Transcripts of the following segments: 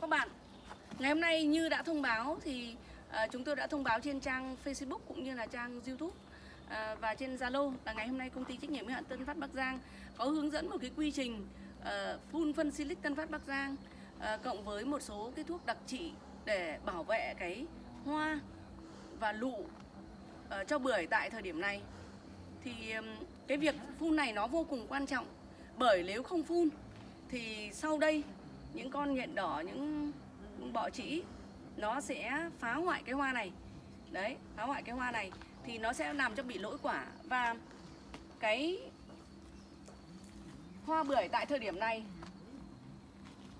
các bạn. Ngày hôm nay như đã thông báo thì uh, chúng tôi đã thông báo trên trang Facebook cũng như là trang YouTube uh, và trên Zalo là ngày hôm nay công ty trách nhiệm hữu hạn Tân Phát Bắc Giang có hướng dẫn một cái quy trình à, uh, phun phân silic Tân Phát Bắc Giang uh, cộng với một số cái thuốc đặc trị để bảo vệ cái hoa và lụ uh, cho bưởi tại thời điểm này. Thì um, cái việc phun này nó vô cùng quan trọng bởi nếu không phun thì sau đây những con nhện đỏ, những bọ trĩ, nó sẽ phá hoại cái hoa này. Đấy, phá hoại cái hoa này thì nó sẽ làm cho bị lỗi quả. Và cái hoa bưởi tại thời điểm này,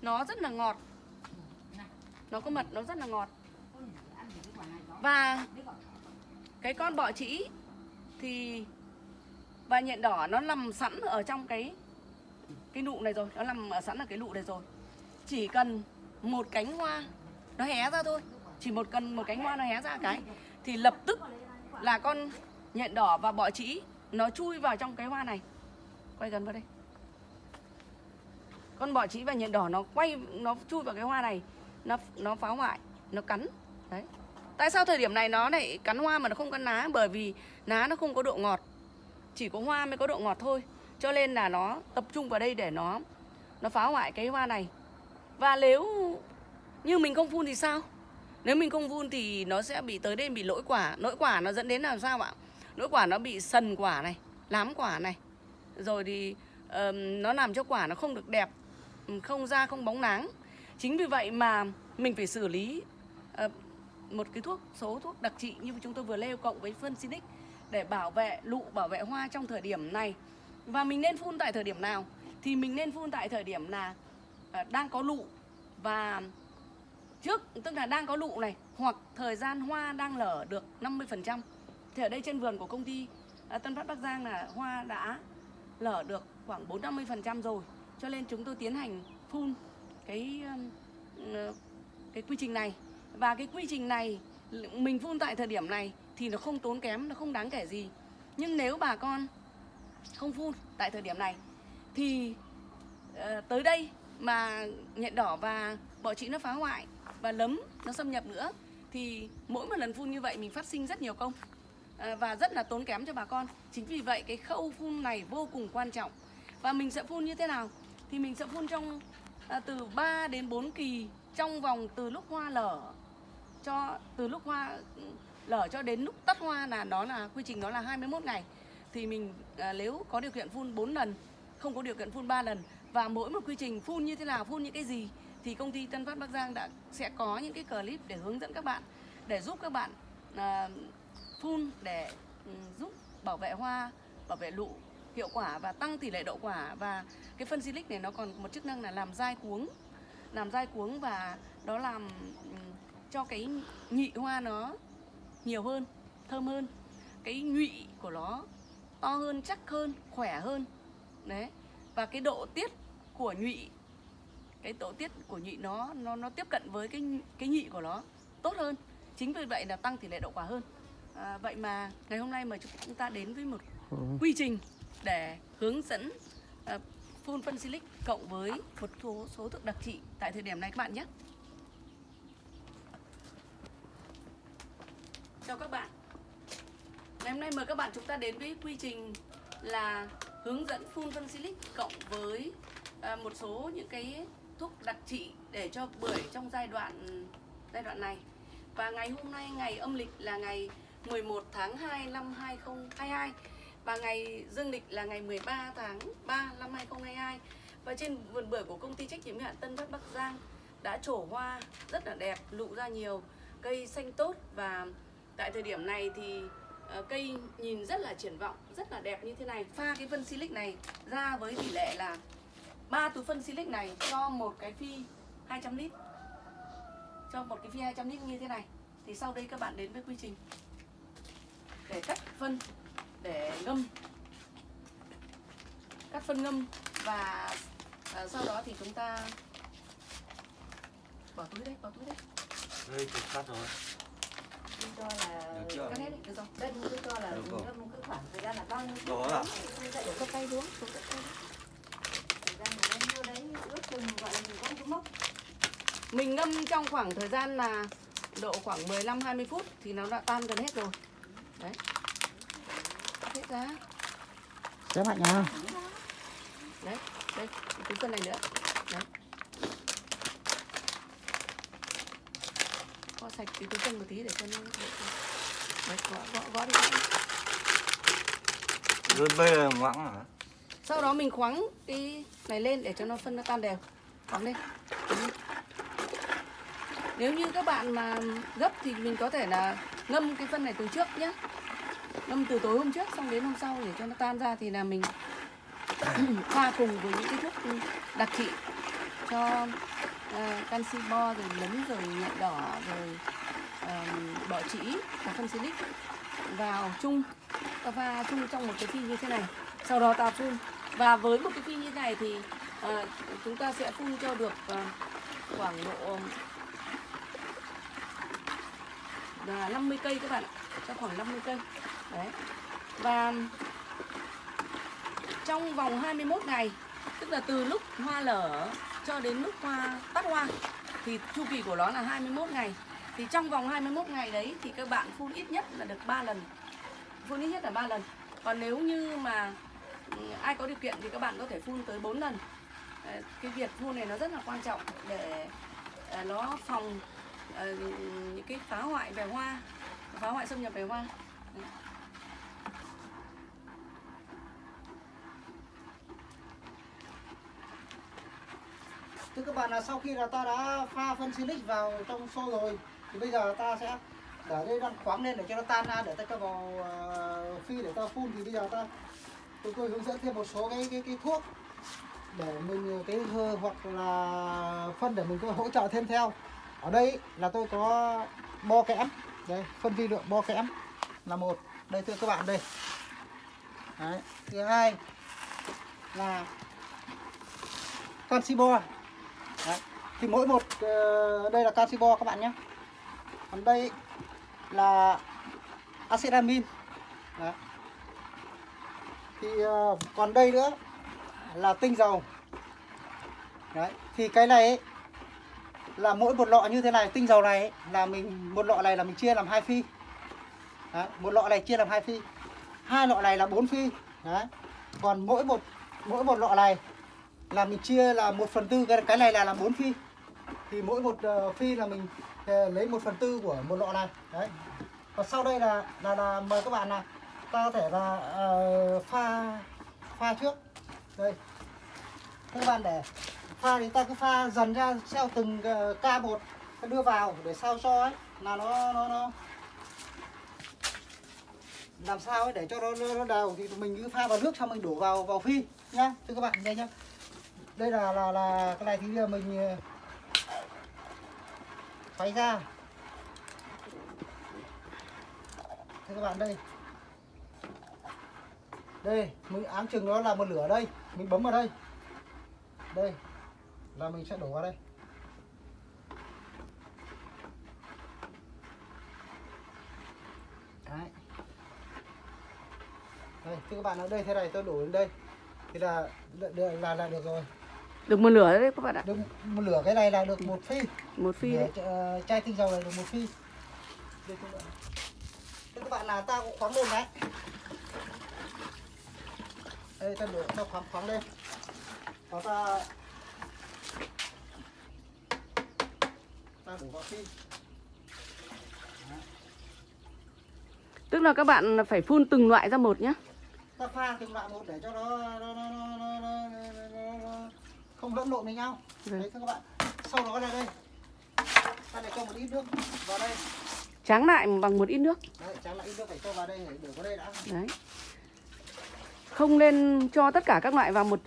nó rất là ngọt. Nó có mật, nó rất là ngọt. Và cái con bọ trĩ thì, và nhện đỏ nó nằm sẵn ở trong cái cái nụ này rồi, nó nằm ở sẵn ở cái nụ này rồi chỉ cần một cánh hoa nó hé ra thôi. Chỉ một cần một cánh hoa nó hé ra cái, thì lập tức là con nhện đỏ và bọ trĩ nó chui vào trong cái hoa này. Quay gần vào đây. Con bọ trĩ và nhện đỏ nó quay, nó chui vào cái hoa này, nó nó phá hoại, nó cắn. Đấy. Tại sao thời điểm này nó lại cắn hoa mà nó không cắn lá bởi vì lá nó không có độ ngọt. Chỉ có hoa mới có độ ngọt thôi. Cho nên là nó tập trung vào đây để nó nó phá hoại cái hoa này và nếu như mình không phun thì sao? Nếu mình không phun thì nó sẽ bị tới đây bị lỗi quả. Lỗi quả nó dẫn đến làm sao ạ? Lỗi quả nó bị sần quả này lám quả này. Rồi thì um, nó làm cho quả nó không được đẹp không ra không bóng nắng chính vì vậy mà mình phải xử lý uh, một cái thuốc số thuốc đặc trị như chúng tôi vừa nêu cộng với phân xinic để bảo vệ lụ bảo vệ hoa trong thời điểm này. Và mình nên phun tại thời điểm nào? Thì mình nên phun tại thời điểm là À, đang có lụ. Và trước, tức là đang có lụ này, hoặc thời gian hoa đang lở được 50% thì ở đây trên vườn của công ty à, Tân Phát Bắc Giang là hoa đã lở được khoảng 4-50% rồi. Cho nên chúng tôi tiến hành phun cái um, ờ, cái quy trình này. Và cái quy trình này, mình phun tại thời điểm này thì nó không tốn kém, nó không đáng kể gì. Nhưng nếu bà con không phun tại thời điểm này thì ờ, tới đây mà nhện đỏ và bọ trĩ nó phá hoại và lấm nó xâm nhập nữa thì mỗi một lần phun như vậy mình phát sinh rất nhiều công à, và rất là tốn kém cho bà con. Chính vì vậy cái khâu phun này vô cùng quan trọng. Và mình sẽ phun như thế nào? Thì mình sẽ phun trong à, từ 3 đến 4 kỳ trong vòng từ lúc hoa lở cho từ lúc hoa lở cho đến lúc tắt hoa là đó là quy trình đó là 21 ngày. Thì mình à, nếu có điều kiện phun 4 lần không có điều kiện phun 3 lần và mỗi một quy trình phun như thế nào phun những cái gì thì công ty Tân Phát Bắc Giang đã sẽ có những cái clip để hướng dẫn các bạn để giúp các bạn à, phun để um, giúp bảo vệ hoa, bảo vệ lụ hiệu quả và tăng tỷ lệ đậu quả. Và cái phân silic này nó còn một chức năng là làm dai cuống làm dai cuống và đó làm ừ, cho cái nhị hoa nó nhiều hơn thơm hơn. Cái nhụy của nó to hơn chắc hơn khỏe hơn đấy. Và cái độ tiết của nhụy cái tổ tiết của nhị nó nó nó tiếp cận với cái cái nhị của nó tốt hơn. Chính vì vậy là tăng tỷ lệ đậu quả hơn. À, vậy mà ngày hôm nay mà chúng ta đến với một ừ. quy trình để hướng dẫn uh, phun phân silic cộng với một số số thuốc đặc trị tại thời điểm này các bạn nhé. Chào các bạn. Ngày hôm nay mời các bạn chúng ta đến với quy trình là hướng dẫn phun phân silic cộng với Ờ, một số những cái thuốc đặc trị để cho bưởi trong giai đoạn giai đoạn này. Và ngày hôm nay ngày âm lịch là ngày 11 tháng 2 năm 2022 và ngày dương lịch là ngày 13 tháng 3 năm 2022 và trên vườn bưởi của công ty trách nhiệm hạn Tân Bắc Bắc Giang đã trổ hoa rất là đẹp, lụ ra nhiều, cây xanh tốt. Và tại thời điểm này thì ờ, cây nhìn rất là triển vọng, rất là đẹp như thế này. Pha cái vân silic này ra với tỷ lệ là ba túi phân silic này cho một cái phi 200 lít. Cho một cái phi 200 lít như thế này. Thì sau đây các bạn đến với quy trình. Để cắt phân để ngâm. Cắt phân ngâm và à, sau đó thì chúng ta bỏ túi đấy bỏ túi đấy. Đây thì cắt rồi. Cho là được chưa? cắt hết đấy được rồi. Đây cứ cho là ngâm cứ khoảng thời gian là bao nhiêu đó à? Lại đổ tay xuống xuống tay đấy thời gian mà bao nhiêu đấy ướt chừng gọi mình có cái mốc Mình ngâm trong khoảng thời gian là độ khoảng 15 20 phút thì nó đã tan gần hết rồi. Đấy. Hết ra. Xé mạnh nha. Đấy, đây, cái túi phân này nữa. Đấy. Gõ sạch cái túi phân một tí để cho nó Đấy, gõ, gõ, gõ đi. Rồi bây giờ ngoãng hả? Sau đó mình khoáng cái này lên để cho nó phân nó tan đều. Khoáng lên. Nếu như các bạn mà gấp thì mình có thể là ngâm cái phân này từ trước nhé. Ngâm từ tối hôm trước xong đến hôm sau để cho nó tan ra thì là mình pha cùng với những cái thuốc đặc trị cho uh, canxi bo rồi nấm rồi nhện đỏ rồi uh, bọ trĩ và phân silic vào chung ta pha chung trong một cái phi như thế này sau đó ta phun và với một cái phi như thế này thì à, chúng ta sẽ phun cho được à, khoảng độ là 50 cây các bạn ạ. Cho khoảng 50 cây. Đấy. Và trong vòng 21 ngày tức là từ lúc hoa lở cho đến lúc hoa tắt hoa thì chu kỳ của nó là 21 ngày. Thì trong vòng 21 ngày đấy thì các bạn phun ít nhất là được 3 lần. Phun ít nhất là 3 lần. Còn nếu như mà ai có điều kiện thì các bạn có thể phun tới 4 lần. Ờ, cái việc phun này nó rất là quan trọng để ờ, nó phòng ờ, những cái phá hoại về hoa phá hoại xâm nhập về hoa Đấy. Thưa các bạn là sau khi là ta đã pha phân silic vào trong xô rồi thì bây giờ ta sẽ để đây đang khoáng lên để cho nó tan ra để ta cho vào phi để ta phun thì bây giờ ta tôi tôi hướng dẫn thêm một số cái cái, cái thuốc để mình ờ, cái hơ- hoặc là phân để mình có hỗ trợ thêm theo ở đây là tôi có bo kẽm đây, phân vi lượng bo kẽm là một đây, thưa các bạn, đây Đấy. thứ hai là canxi bo Đấy. thì mỗi một ờ, đây là canxi bo các bạn nhé còn đây là acetamin amin Đấy. thì ờ, còn đây nữa là tinh dầu Đấy. thì cái này ấy, là mỗi một lọ như thế này tinh dầu này ấy, là mình một lọ này là mình chia làm hai phi Đấy. một lọ này chia làm hai phi hai lọ này là bốn phi Đấy. còn mỗi một mỗi một lọ này là mình chia là một phần tư cái cái này là làm bốn phi thì mỗi một uh, ờ, phi là mình uh, lấy một phần tư của một lọ này đấy và sau đây là là, là mời các bạn là ta có thể là uh, pha pha trước đây. Các bạn để pha thì ta cứ pha dần ra theo từng ờ, ca một đưa vào để sao cho ấy là nó nó nó. Làm sao ấy để cho nó nó, nó đều thì mình cứ pha vào nước xong mình đổ vào vào phi nhá thưa các bạn đây nhá. Đây là là là cái này thì bây giờ mình ờ, ra. Thưa các bạn đây đây mình áng chừng nó là một lửa đây. Mình bấm vào đây. Đây là mình sẽ đổ vào đây. Đấy. đây thưa các bạn ở đây thế này tôi đổ đến đây. Thì là là là, là được rồi. Được một lửa đấy các bạn ạ. Được một lửa cái này là được một phi. Một phi đấy. Ờ, chai tinh dầu này được một phi. Đây các bạn Thế các bạn là ta cũng khoáng lên đấy đây ta đổ ta khoáng khoáng lên và ta ta đổ vào phi tức là các bạn phải phun từng loại ra một nhá ta pha từng loại một để cho nó nó nó nó nó, nó, nó, nó, nó không lẫn lộn với nhau Vâng. đấy các bạn sau đó là đây ta lại cho một ít nước vào đây tráng lại bằng một ít nước đấy tráng lại ít nước phải cho vào đây để để vào đây đã đấy không nên cho tất cả các loại vào một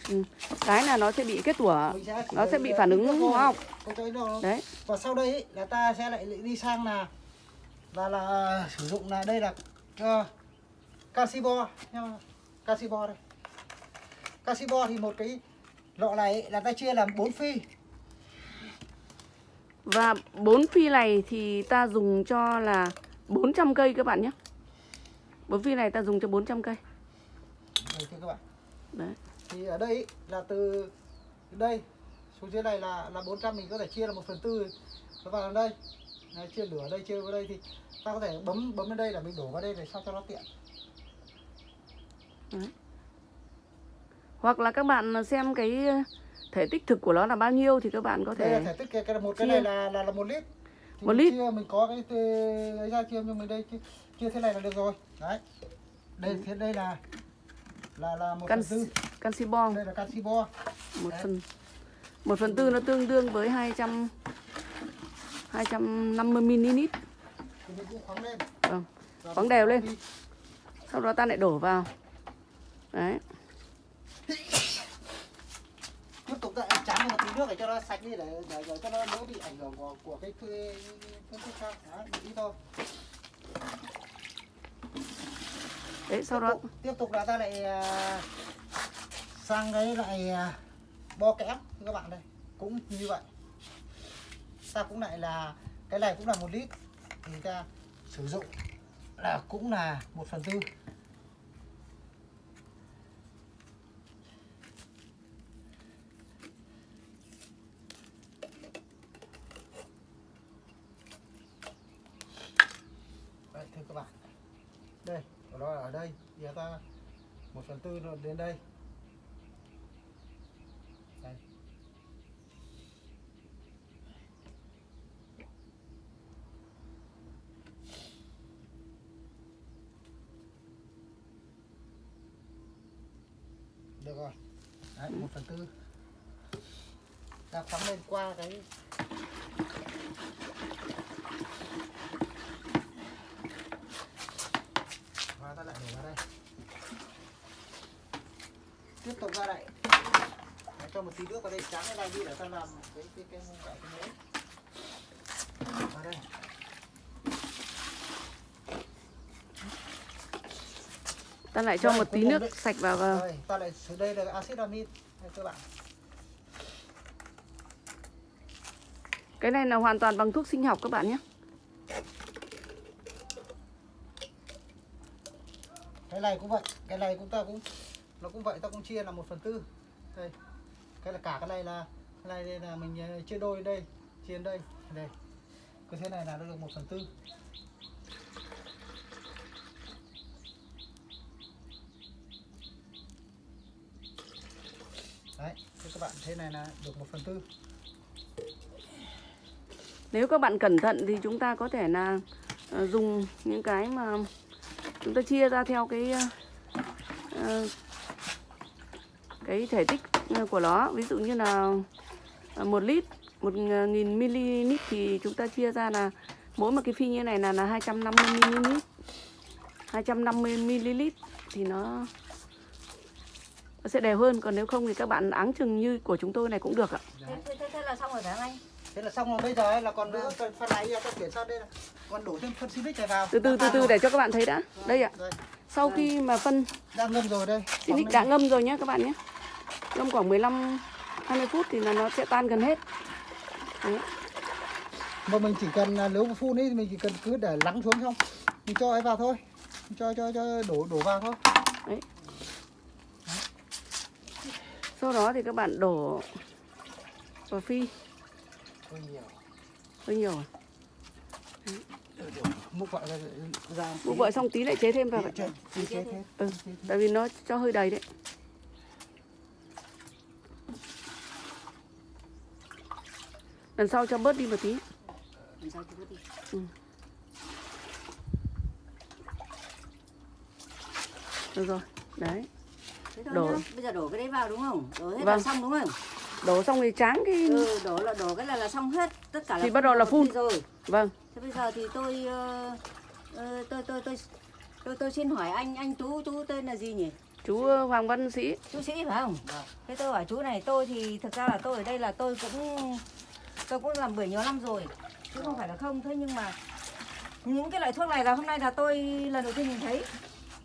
cái là nó sẽ bị kết tủa nó sẽ bị phản ứng hóa học đấy. Và sau đây là ta sẽ lại đi sang là là là sử dụng là đây là uh, canxi bo nha. Canxi bo đây. Canxi bo thì một cái lọ này là ta chia làm 4 phi. Và bốn phi này thì ta dùng cho là 400 cây các bạn nhé. Bốn phi này ta dùng cho 400 cây đây thưa các bạn. Đấy. Thì ở đây là từ đây xuống dưới này là là 400 mình có thể chia là 1 phần tư nó vào đây. Đấy, chia lửa đây chia vào đây thì ta có thể bấm bấm lên đây là mình đổ vào đây để sao cho nó tiện. Hoặc là các bạn xem cái thể tích thực của nó là bao nhiêu thì các bạn có đây là thể thể tích cái, cái một cái chia. này là là, là một lít. Thì Một lít. chia mình có cái ấy ra chia nhưng mình đây chia, chia thế này là được rồi. Đấy. Đây thế đây là là là một can phần tư canxi bong đây là canxi bo một Đấy. phần một phần tư nó tương đương với 200 250 ml Vâng. Và Khoáng đều lên. sau đó ta lại đổ vào đấy tiếp tục lại tráng một tí nước để cho nó sạch đi để để, để cho nó đỡ bị ảnh hưởng của, của cái phương thức khác một ít thôi đấy sau tiếp đó tục, tiếp tục là ta lại à, sang cái lại à, bo kẽm các bạn đây. Cũng như vậy. Ta cũng lại là cái này cũng là một lít. Thì ta sử dụng là cũng là một phần tư Đấy, thưa các bạn đây của nó ở đây giờ ta một phần tư nó đến đây. Đây. Được rồi. Đấy, một phần tư. Ta phóng lên qua cái và ta lại đổ vào đây tiếp tục ra đây Đấy, cho một tí nước vào đây tráng cái này đi để ta làm cái cái cái cái, cái muỗng vào đây. Ta lại cho Đây, một tí nước đấy. sạch vào vào. Rồi, ta lại sử đây là axit amin. Các bạn. Cái này là hoàn toàn bằng thuốc sinh học các bạn nhé. Cái này cũng vậy cái này cũng ta cũng nó cũng vậy ta cũng chia là một phần tư. Đây cái là cả cái này là cái này đây là mình ờ, chia đôi đây chia đây đây. Cứ thế này là nó được một phần tư. Đấy thế các bạn thế này là được một phần tư. Nếu các bạn cẩn thận thì chúng ta có thể là ờ, dùng những cái mà chúng ta chia ra theo cái uh, cái thể tích ờ, của nó. Ví dụ như là ờ, một lít một nghìn ml thì chúng ta chia ra là mỗi một cái phi như này là là 250 ml 250 ml thì nó nó sẽ đều hơn. Còn nếu không thì các bạn áng chừng như của chúng tôi này cũng được ạ. Thế, thế, thế, là xong rồi phải không anh? Thế là xong rồi bây giờ ấy là còn nữa cần phần này ta chuyển sang đây là còn đổ thêm phân silic này vào. Từ từ từ từ để cho các bạn thấy đã. Đây ạ. sau khi mà phân đang ngâm rồi đây. Xinic đã ngâm rồi nhé các bạn nhé Ngâm khoảng 15 20 phút thì là nó sẽ tan gần hết Đấy. mà mình chỉ cần là nếu mà phun ấy thì mình chỉ cần cứ để lắng xuống xong mình cho ấy vào thôi Mình cho cho cho đổ đổ vào thôi Đấy. Sau đó thì các bạn đổ vào phi hơi nhiều hơi nhiều à? múc ra vợ xong tí lại chế thêm vào vậy. chế chế chế thế Ừ, tại vì nó cho hơi đầy đấy. Lần sau cho bớt đi một tí. làm sao chú đi Được rồi. Đấy. Đổ. nhá. bây giờ đổ cái đấy vào đúng không đổ hết là Vâng. xong đúng không Đổ xong thì tráng cái ừ đổ là đổ cái là là xong hết tất cả là Thì bắt đầu là phun. rồi Vâng. thế bây giờ thì tôi ờ, ờ, tôi tôi tôi tôi tôi xin hỏi anh anh chú chú tên là gì nhỉ Chú ờ, Hoàng Văn Sĩ. chú sĩ phải không Vâng. thế tôi hỏi chú này tôi thì thực ra là tôi ở đây là tôi cũng tôi cũng làm bưởi nhiều năm rồi chứ không phải là không. Thế nhưng mà những cái loại thuốc này là hôm nay là tôi lần đầu tiên nhìn thấy.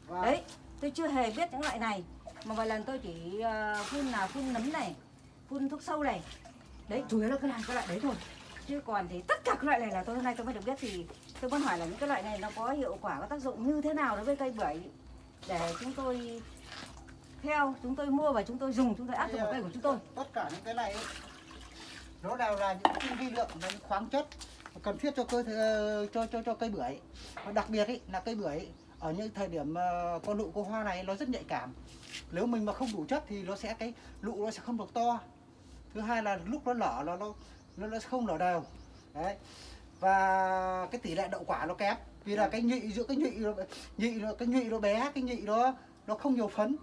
Và đấy tôi chưa hề biết những loại này. Mà vài lần tôi chỉ ờ, phun là phun nấm này phun thuốc sâu này. Đấy. Chủ yếu là cái này cái loại đấy thôi. Chứ còn thì tất cả các loại này là tôi hôm nay tôi mới được biết thì tôi muốn hỏi là những cái loại này nó có hiệu quả có tác dụng như thế nào đối với cây bưởi? Để chúng tôi theo chúng tôi mua và chúng tôi dùng chúng tôi áp dụng vào cây của chúng tôi. tất cả những cái này nó đều là những vi lượng và những khoáng chất cần thiết cho cơ ờ, cho cho cho cây bưởi. Và đặc biệt ý, là cây bưởi ở những thời điểm ờ, con nụ con hoa này nó rất nhạy cảm. Nếu mình mà không đủ chất thì nó sẽ cái nụ nó sẽ không được to. Thứ hai là lúc nó nở nó nó nó, nó không nở đều. Đấy. Và cái tỷ lệ đậu quả nó kém vì là cái nhị giữa cái nhị nó nhị nó cái nhị nó bé cái nhị nó nó không nhiều phấn.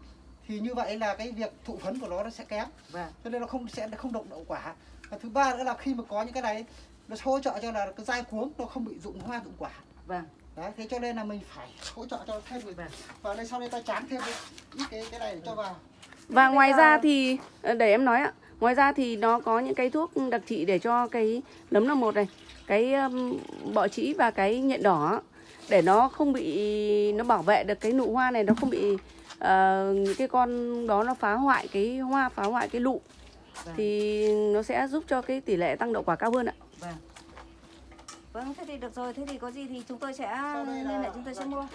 Thì như vậy là cái việc thụ phấn của nó nó sẽ kém. Vâng. Cho nên nó không sẽ không động đậu quả và thứ ba nữa là khi mà có những cái này nó hỗ trợ cho là cái dai cuống nó không bị rụng hoa rụng quả. Vâng. Đấy thế cho nên là mình phải hỗ trợ cho thêm người. Vâng. và đây sau đây ta chán thêm ít cái cái này để cho vào. Và ngoài giờ- ra thì ờ, để em nói ạ, ngoài ra thì nó có những cái thuốc đặc trị để cho cái nấm là một này, cái um, bọ trĩ và cái nhện đỏ để nó không bị nó bảo vệ được cái nụ hoa này nó không bị ờ, những cái con đó nó phá hoại cái hoa phá hoại cái lụ Vâng. thì nó sẽ giúp cho cái tỷ lệ tăng đậu quả cao hơn ạ. vâng vâng thế thì được rồi thế thì có gì thì chúng tôi sẽ liên hệ chúng tôi sẽ mua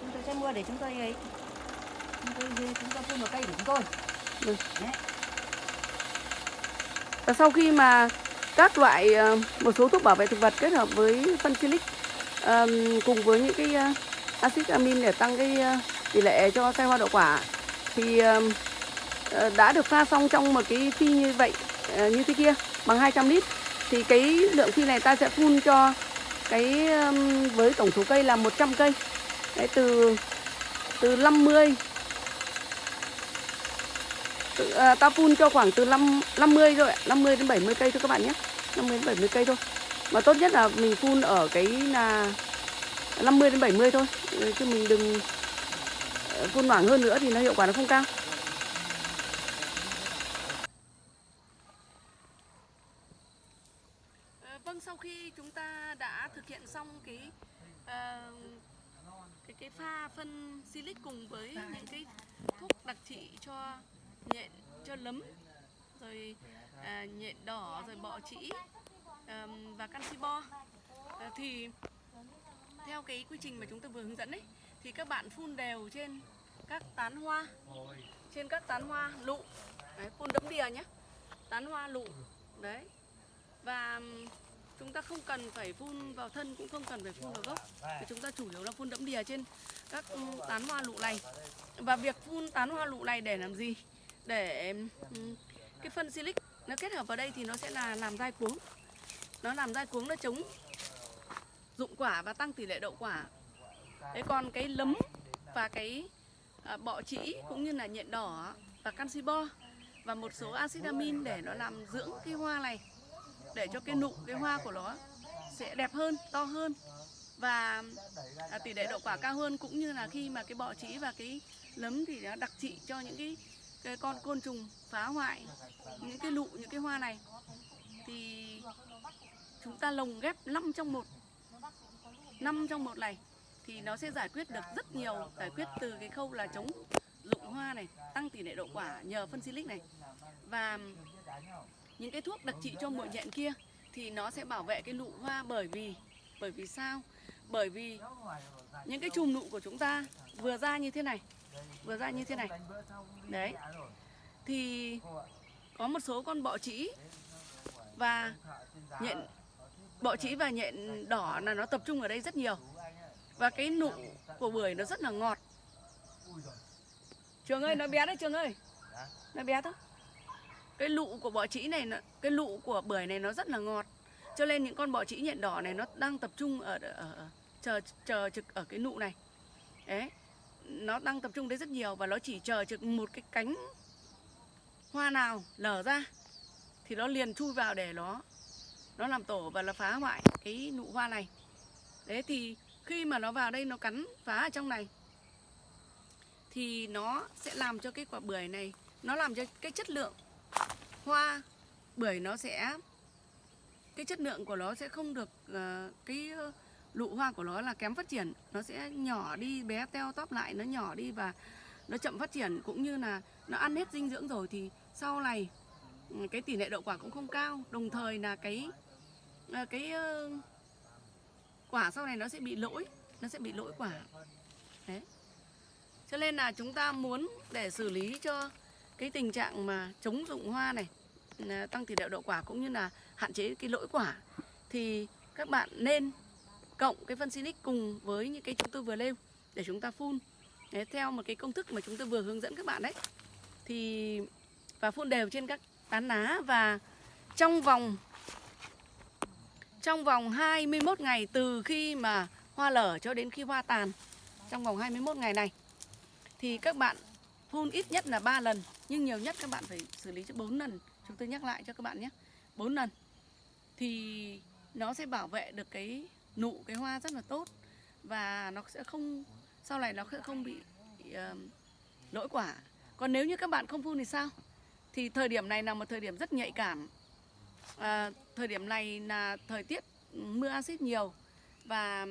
chúng tôi sẽ mua để chúng tôi ấy chúng tôi chúng tôi phun vào cây của chúng tôi Vâng. Đấy. Và sau khi mà các loại ờ, một số thuốc bảo vệ thực vật kết hợp với phân silic ờm, cùng với những cái ờ, axit amin để tăng cái ờ, tỷ lệ cho sai hoa đậu quả thì ờ, Ờ, đã được pha xong trong một cái phi như vậy ờ, như thế kia bằng 200 lít thì cái lượng phi này ta sẽ phun cho cái với tổng số cây là 100 cây. Đấy, từ từ 50 từ, à, ta phun cho khoảng từ 5, 50 rồi 50 đến 70 cây thôi các bạn nhé 50 đến 70 cây thôi. Mà tốt nhất là mình phun ở cái là 50 đến 70 thôi Chứ mình đừng ờ, phun hoảng hơn nữa thì nó hiệu quả nó không cao Vâng, sau khi chúng ta đã thực hiện xong cái uh, cái cái pha phân silic cùng với những cái thuốc đặc trị cho nhện cho lấm rồi à, nhện đỏ rồi bọ trĩ ờm, và canxi bo Ờ, thì theo cái quy trình mà chúng tôi vừa hướng dẫn ấy thì các bạn phun đều trên các tán hoa trên các tán hoa lụ. Đấy, phun đấm đìa nhé tán hoa lụ. Đấy. Và chúng ta không cần phải phun vào thân cũng không cần phải phun vào gốc. Thì chúng ta chủ yếu là phun đẫm đìa trên các ừ, tán hoa lụ này. Và việc phun tán hoa lụ này để làm gì? Để ừm, cái phân silic nó kết hợp vào đây thì nó sẽ là làm dai cuống. Nó làm dai cuống nó chống dụng quả và tăng tỷ lệ đậu quả. Đấy còn cái lấm và cái à, bọ trĩ cũng như là nhện đỏ và canxi bo và một số axit amin để nó làm dưỡng cái hoa này để cho cái nụ cái hoa của nó sẽ đẹp hơn to hơn. Và à, tỷ lệ đậu quả cao hơn cũng như là khi mà cái bọ trĩ và cái lấm thì nó đặc trị cho những cái, cái con côn trùng phá hoại những cái nụ những cái hoa này. Thì chúng ta lồng ghép 5 trong một 5 trong một này thì nó sẽ giải quyết được rất nhiều giải quyết từ cái khâu là chống dụng hoa này tăng tỷ lệ đậu quả nhờ phân silic này. Và những cái thuốc đặc trị cho muội nhện kia thì nó sẽ bảo vệ cái nụ hoa bởi vì bởi vì sao? Bởi vì những cái chùm nụ của chúng ta vừa ra như thế này, vừa ra như thế này. Đấy. Thì có một số con bọ trĩ và nhện, bọ trĩ và nhện đỏ là nó tập trung ở đây rất nhiều. Và cái nụ của bưởi nó rất là ngọt. Trường ơi, nó bé đấy, trường ơi. Nó bé thôi cái lụ của bọ trĩ này cái lụ của bưởi này nó rất là ngọt. Cho nên những con bọ trĩ nhện đỏ này nó đang tập trung ở, ở, ở chờ chờ trực ở cái nụ này. Đấy nó đang tập trung đấy rất nhiều và nó chỉ chờ trực một cái cánh hoa nào lở ra thì nó liền chui vào để nó nó làm tổ và nó phá hoại cái nụ hoa này. Đấy thì khi mà nó vào đây nó cắn phá ở trong này thì nó sẽ làm cho cái quả bưởi này nó làm cho cái chất lượng hoa bưởi nó sẽ cái chất lượng của nó sẽ không được uh, cái ờ, lụ hoa của nó là kém phát triển. Nó sẽ nhỏ đi bé teo tóp lại nó nhỏ đi và nó chậm phát triển. Cũng như là nó ăn hết dinh dưỡng rồi thì sau này ừ, cái tỷ lệ đậu quả cũng không cao. Đồng thời là cái ờ, cái quả sau này nó sẽ bị lỗi nó sẽ bị lỗi quả. Đấy. Cho nên là chúng ta muốn để xử lý cho cái tình trạng mà chống rụng hoa này à, tăng tỷ lệ đậu quả cũng như là hạn chế cái lỗi quả thì các bạn nên cộng cái phân Sinic cùng với những cái chúng tôi vừa nêu để chúng ta phun. Đấy, theo một cái công thức mà chúng tôi vừa hướng dẫn các bạn đấy thì và phun đều trên các tán lá và trong vòng trong vòng 21 ngày từ khi mà hoa lở cho đến khi hoa tàn trong vòng 21 ngày này thì các bạn phun ít nhất là 3 lần nhưng nhiều nhất các bạn phải xử lý cho 4 lần. Chúng tôi nhắc lại cho các bạn nhé. 4 lần. Thì nó sẽ bảo vệ được cái nụ cái hoa rất là tốt. Và nó sẽ không sau này nó sẽ không bị uh, lỗi quả. Còn nếu như các bạn không phun thì sao? Thì thời điểm này là một thời điểm rất nhạy cảm. À, thời điểm này là thời tiết mưa axit nhiều. Và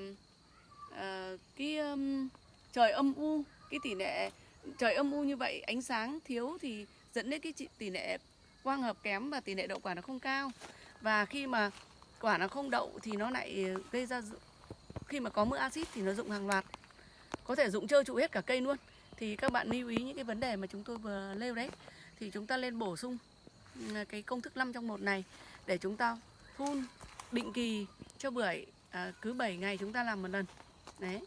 à, cái um, trời âm u cái tỷ lệ trời âm u như vậy ánh sáng thiếu thì dẫn đến cái tỷ lệ quang hợp kém và tỷ lệ đậu quả nó không cao. Và khi mà quả nó không đậu thì nó lại gây ra khi mà có mưa axit thì nó rụng hàng loạt. Có thể rụng trơ trụ hết cả cây luôn. Thì các bạn lưu ý những cái vấn đề mà chúng tôi vừa nêu đấy. Thì chúng ta lên bổ sung ừ, cái công thức 5 trong một này để chúng ta phun định kỳ cho bưởi à, cứ 7 ngày chúng ta làm một lần. Đấy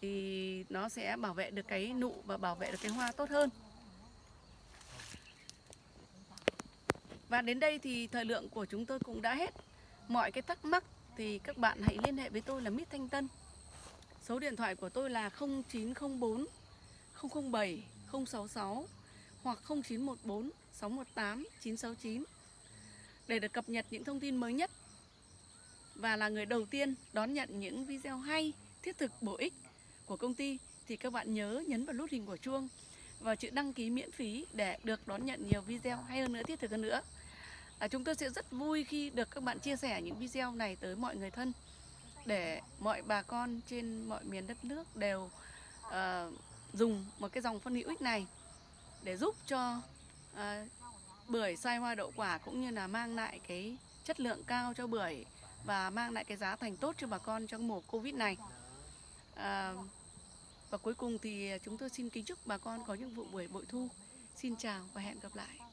thì nó sẽ bảo vệ được cái nụ và bảo vệ được cái hoa tốt hơn. Và đến đây thì thời lượng của chúng tôi cũng đã hết. Mọi cái thắc mắc thì các bạn hãy liên hệ với tôi là Mít Thanh Tân. Số điện thoại của tôi là 0904 007 066 hoặc 0914 618 969 để được cập nhật những thông tin mới nhất. Và là người đầu tiên đón nhận những video hay, thiết thực, bổ ích của công ty thì các bạn nhớ nhấn vào nút hình của chuông và chữ đăng ký miễn phí để được đón nhận nhiều video hay hơn nữa, thiết thực hơn nữa. À, chúng tôi sẽ rất vui khi được các bạn chia sẻ những video này tới mọi người thân để mọi bà con trên mọi miền đất nước đều uh, dùng một cái dòng phân hữu ích này để giúp cho uh, bưởi sai hoa đậu quả cũng như là mang lại cái chất lượng cao cho bưởi và mang lại cái giá thành tốt cho bà con trong mùa Covid này. Uh, và cuối cùng thì à, chúng tôi xin kính chúc bà con có những vụ buổi bội thu. Xin chào và hẹn gặp lại.